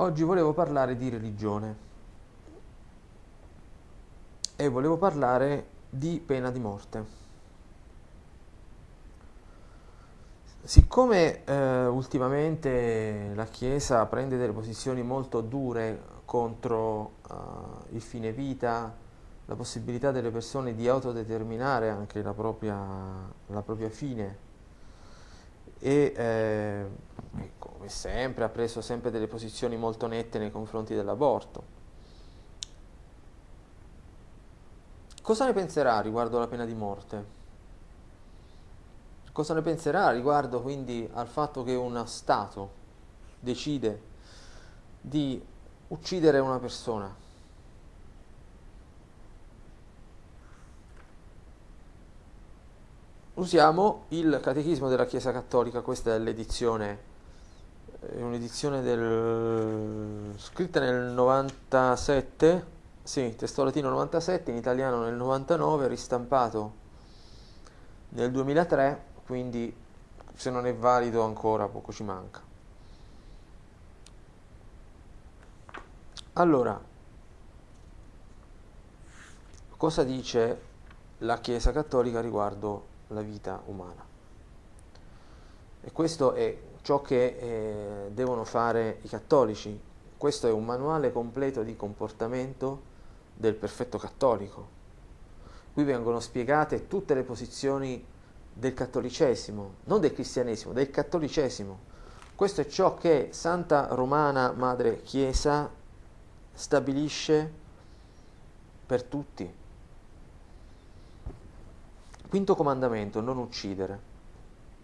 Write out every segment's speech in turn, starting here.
Oggi volevo parlare di religione e volevo parlare di pena di morte. Siccome eh, ultimamente la Chiesa prende delle posizioni molto dure contro eh, il fine vita, la possibilità delle persone di autodeterminare anche la propria, la propria fine, e eh, come sempre ha preso sempre delle posizioni molto nette nei confronti dell'aborto. Cosa ne penserà riguardo alla pena di morte? Cosa ne penserà riguardo quindi al fatto che uno Stato decide di uccidere una persona? usiamo il Catechismo della Chiesa Cattolica, questa è l'edizione, è un'edizione del, scritta nel 97, sì, testo latino 97, in italiano nel 99, ristampato nel 2003, quindi se non è valido ancora poco ci manca. Allora, cosa dice la Chiesa Cattolica riguardo la vita umana. E questo è ciò che eh, devono fare i cattolici. Questo è un manuale completo di comportamento del perfetto cattolico. Qui vengono spiegate tutte le posizioni del cattolicesimo, non del cristianesimo, del cattolicesimo. Questo è ciò che Santa Romana Madre Chiesa stabilisce per tutti. Quinto comandamento, non uccidere.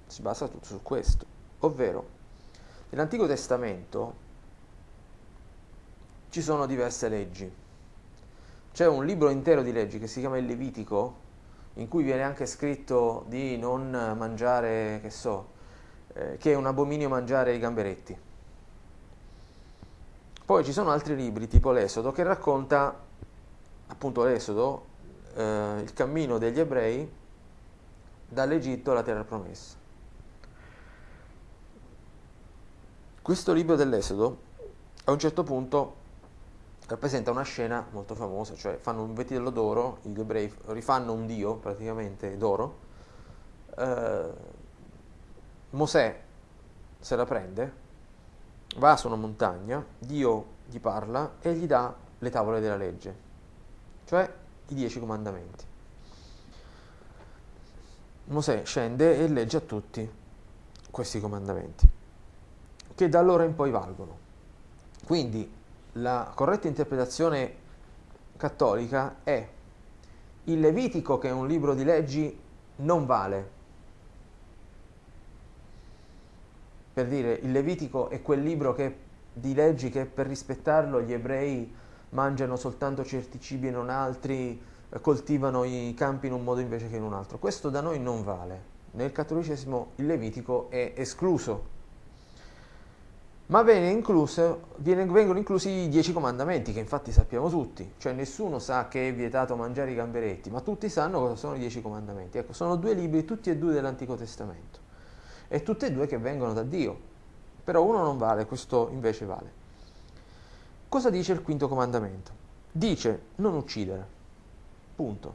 Si basa tutto su questo, ovvero nell'Antico Testamento ci sono diverse leggi. C'è un libro intero di leggi che si chiama il Levitico, in cui viene anche scritto di non mangiare, che so, eh, che è un abominio mangiare i gamberetti. Poi ci sono altri libri, tipo l'Esodo, che racconta appunto l'Esodo, eh, il cammino degli ebrei dall'Egitto alla terra promessa. Questo libro dell'Esodo a un certo punto rappresenta una scena molto famosa, cioè fanno un vitello d'oro, gli ebrei rifanno un dio praticamente d'oro, eh, Mosè se la prende, va su una montagna, Dio gli parla e gli dà le tavole della legge, cioè i dieci comandamenti. Mosè scende e legge a tutti questi comandamenti, che da allora in poi valgono. Quindi la corretta interpretazione cattolica è il Levitico, che è un libro di leggi, non vale. Per dire, il Levitico è quel libro che, di leggi che per rispettarlo gli ebrei mangiano soltanto certi cibi e non altri, coltivano i campi in un modo invece che in un altro. Questo da noi non vale. Nel cattolicesimo il Levitico è escluso. Ma incluso, vengono inclusi i dieci comandamenti, che infatti sappiamo tutti. Cioè nessuno sa che è vietato mangiare i gamberetti, ma tutti sanno cosa sono i dieci comandamenti. Ecco, sono due libri, tutti e due dell'Antico Testamento. E tutti e due che vengono da Dio. Però uno non vale, questo invece vale. Cosa dice il quinto comandamento? Dice non uccidere. Punto.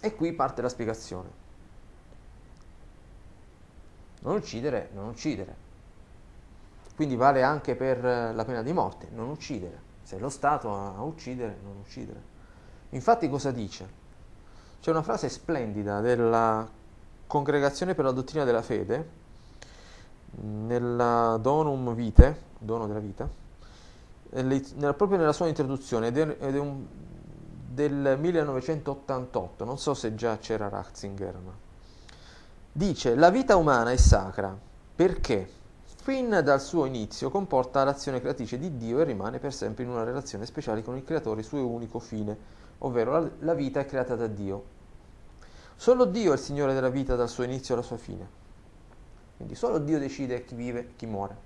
E qui parte la spiegazione. Non uccidere, non uccidere. Quindi vale anche per la pena di morte, non uccidere. Se è lo Stato a uccidere, non uccidere. Infatti cosa dice? C'è una frase splendida della Congregazione per la dottrina della fede, nella Donum Vitae, dono della vita, proprio nella sua introduzione, ed è un del 1988, non so se già c'era Ratzinger, ma dice la vita umana è sacra perché fin dal suo inizio comporta l'azione creatrice di Dio e rimane per sempre in una relazione speciale con il creatore, suo unico fine, ovvero la, vita è creata da Dio. Solo Dio è il Signore della vita dal suo inizio alla sua fine. Quindi solo Dio decide chi vive e chi muore.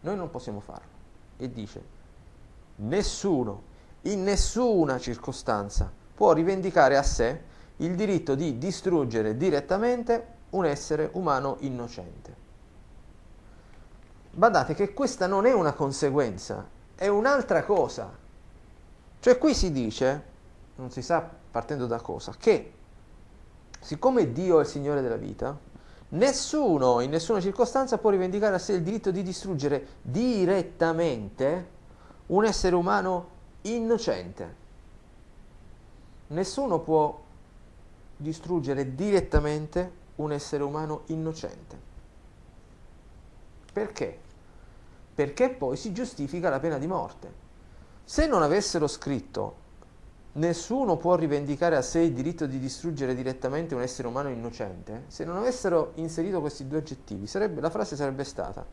Noi non possiamo farlo. E dice, nessuno in nessuna circostanza può rivendicare a sé il diritto di distruggere direttamente un essere umano innocente. Badate che questa non è una conseguenza, è un'altra cosa. Cioè qui si dice, non si sa partendo da cosa, che siccome Dio è il Signore della vita, nessuno in nessuna circostanza può rivendicare a sé il diritto di distruggere direttamente un essere umano innocente. Nessuno può distruggere direttamente un essere umano innocente. Perché? Perché poi si giustifica la pena di morte. Se non avessero scritto nessuno può rivendicare a sé il diritto di distruggere direttamente un essere umano innocente, se non avessero inserito questi due aggettivi, sarebbe, la frase sarebbe stata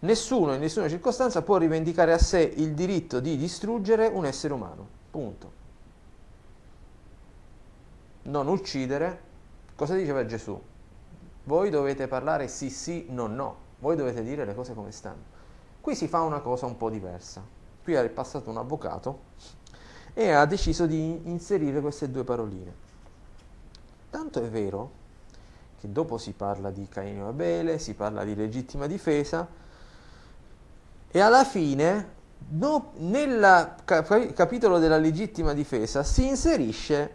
nessuno in nessuna circostanza può rivendicare a sé il diritto di distruggere un essere umano. Punto. Non uccidere. Cosa diceva Gesù? Voi dovete parlare sì sì, no no. Voi dovete dire le cose come stanno. Qui si fa una cosa un po' diversa. Qui è passato un avvocato e ha deciso di inserire queste due paroline. Tanto è vero che dopo si parla di Caino e Abele, si parla di legittima difesa e alla fine no, nel cap- capitolo della legittima difesa si inserisce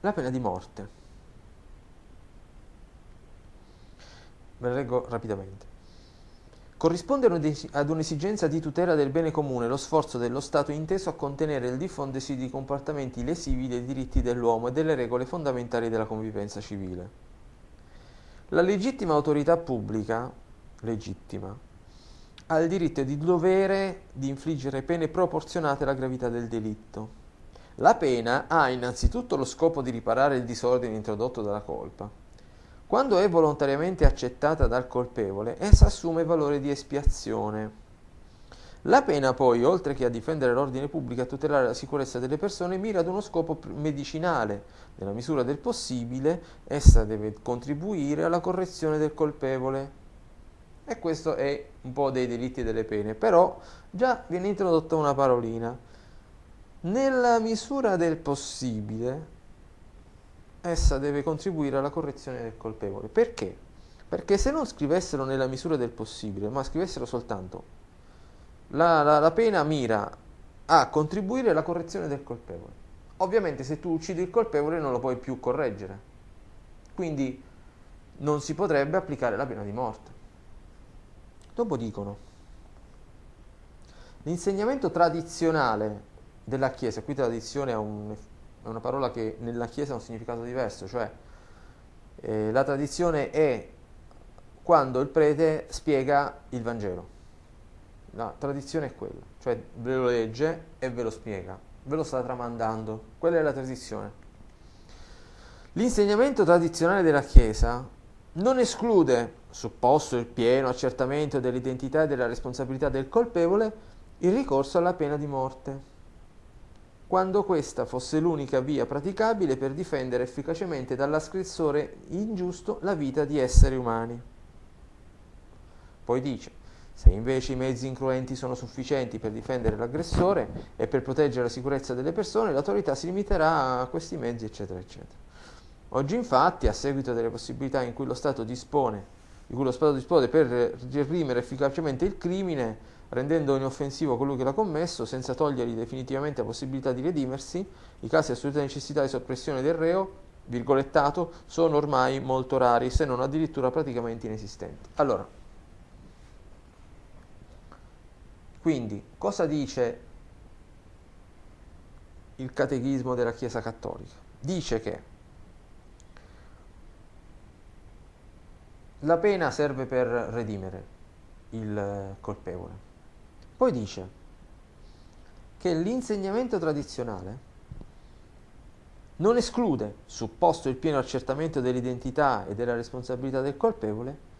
la pena di morte. Ve la leggo rapidamente. Corrisponde ad un'esigenza di tutela del bene comune lo sforzo dello Stato inteso a contenere il diffondersi di comportamenti lesivi dei diritti dell'uomo e delle regole fondamentali della convivenza civile. La legittima autorità pubblica, legittima, ha il diritto e il dovere di infliggere pene proporzionate alla gravità del delitto. La pena ha innanzitutto lo scopo di riparare il disordine introdotto dalla colpa quando è volontariamente accettata dal colpevole, essa assume valore di espiazione. La pena poi, oltre che a difendere l'ordine pubblico e a tutelare la sicurezza delle persone, mira ad uno scopo medicinale. Nella misura del possibile, essa deve contribuire alla correzione del colpevole. E questo è un po' dei delitti e delle pene. Però già viene introdotta una parolina. Nella misura del possibile, essa deve contribuire alla correzione del colpevole. Perché? Perché se non scrivessero nella misura del possibile, ma scrivessero soltanto la, la, la pena mira a contribuire alla correzione del colpevole. Ovviamente se tu uccidi il colpevole non lo puoi più correggere. Quindi non si potrebbe applicare la pena di morte. Dopo dicono, l'insegnamento tradizionale della Chiesa, qui tradizione ha un è una parola che nella Chiesa ha un significato diverso, cioè eh, la tradizione è quando il prete spiega il Vangelo. La tradizione è quella, cioè ve lo legge e ve lo spiega, ve lo sta tramandando, quella è la tradizione. L'insegnamento tradizionale della Chiesa non esclude, supposto il pieno accertamento dell'identità e della responsabilità del colpevole, il ricorso alla pena di morte quando questa fosse l'unica via praticabile per difendere efficacemente dall'asgressore ingiusto la vita di esseri umani. Poi dice, se invece i mezzi incruenti sono sufficienti per difendere l'aggressore e per proteggere la sicurezza delle persone, l'autorità si limiterà a questi mezzi, eccetera, eccetera. Oggi infatti, a seguito delle possibilità in cui lo Stato dispone, di cui lo Stato dispone per reprimere efficacemente il crimine, rendendo inoffensivo colui che l'ha commesso, senza togliergli definitivamente la possibilità di redimersi, i casi di assoluta necessità di soppressione del reo, virgolettato, sono ormai molto rari, se non addirittura praticamente inesistenti. Allora, quindi, cosa dice il catechismo della Chiesa Cattolica? Dice che la pena serve per redimere il colpevole. Poi dice che l'insegnamento tradizionale non esclude, supposto il pieno accertamento dell'identità e della responsabilità del colpevole,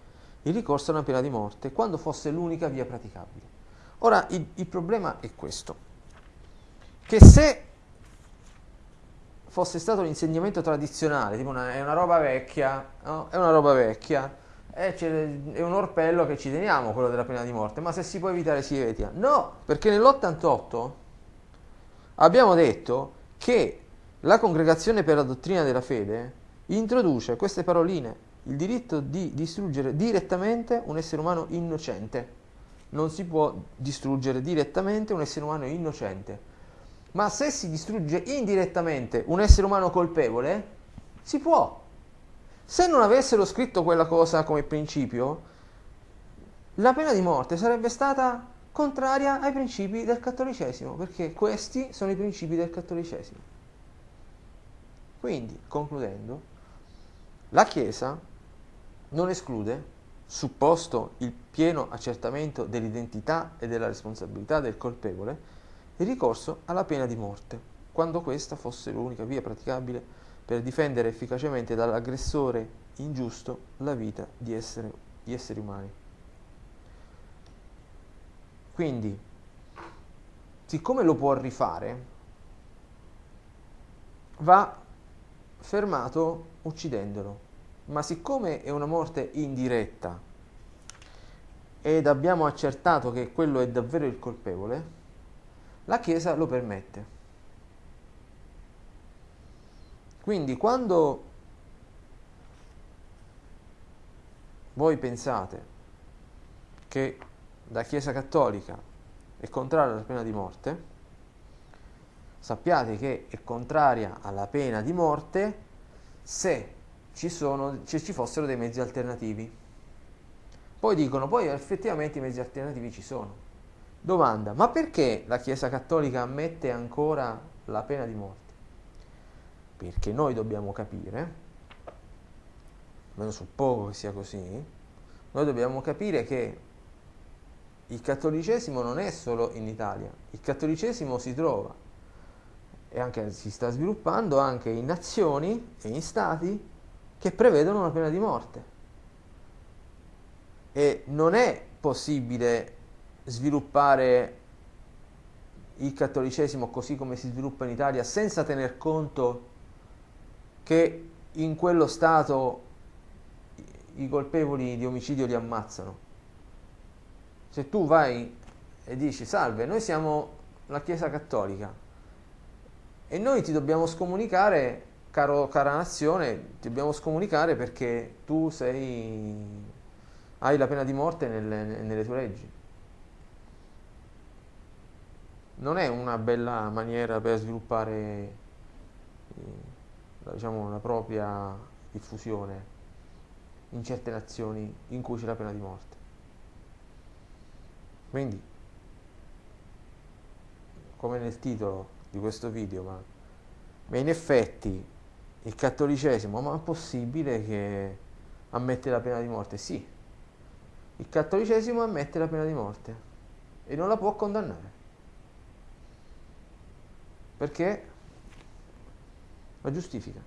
il ricorso a una pena di morte quando fosse l'unica via praticabile. Ora il, il problema è questo, che se fosse stato l'insegnamento tradizionale, tipo una, è una roba vecchia, no? è una roba vecchia, eh, è un orpello che ci teniamo, quello della pena di morte, ma se si può evitare si evita. No, perché nell'88 abbiamo detto che la congregazione per la dottrina della fede introduce queste paroline il diritto di distruggere direttamente un essere umano innocente. Non si può distruggere direttamente un essere umano innocente. Ma se si distrugge indirettamente un essere umano colpevole, si può. Se non avessero scritto quella cosa come principio, la pena di morte sarebbe stata contraria ai principi del cattolicesimo, perché questi sono i principi del cattolicesimo. Quindi, concludendo, la Chiesa non esclude, supposto il pieno accertamento dell'identità e della responsabilità del colpevole, il ricorso alla pena di morte, quando questa fosse l'unica via praticabile per difendere efficacemente dall'aggressore ingiusto la vita di, essere, di esseri umani. Quindi, siccome lo può rifare, va fermato uccidendolo. Ma siccome è una morte indiretta ed abbiamo accertato che quello è davvero il colpevole, la Chiesa lo permette. Quindi quando voi pensate che la Chiesa Cattolica è contraria alla pena di morte, sappiate che è contraria alla pena di morte se ci, sono, se ci fossero dei mezzi alternativi. Poi dicono, poi effettivamente i mezzi alternativi ci sono. Domanda, ma perché la Chiesa Cattolica ammette ancora la pena di morte? Perché noi dobbiamo capire, almeno suppongo che sia così, noi dobbiamo capire che il cattolicesimo non è solo in Italia, il cattolicesimo si trova e anche si sta sviluppando anche in nazioni e in stati che prevedono la pena di morte. E non è possibile sviluppare il cattolicesimo così come si sviluppa in Italia senza tener conto che in quello Stato i colpevoli di omicidio li ammazzano. Se tu vai e dici salve, noi siamo la Chiesa Cattolica e noi ti dobbiamo scomunicare, caro, cara nazione, ti dobbiamo scomunicare perché tu sei, hai la pena di morte nelle, nelle tue leggi. Non è una bella maniera per sviluppare eh, diciamo, la propria diffusione in certe nazioni in cui c'è la pena di morte. Quindi, come nel titolo di questo video, ma, ma in effetti il cattolicesimo, ma è possibile che ammette la pena di morte? Sì, il cattolicesimo ammette la pena di morte e non la può condannare. Perché la giustifica.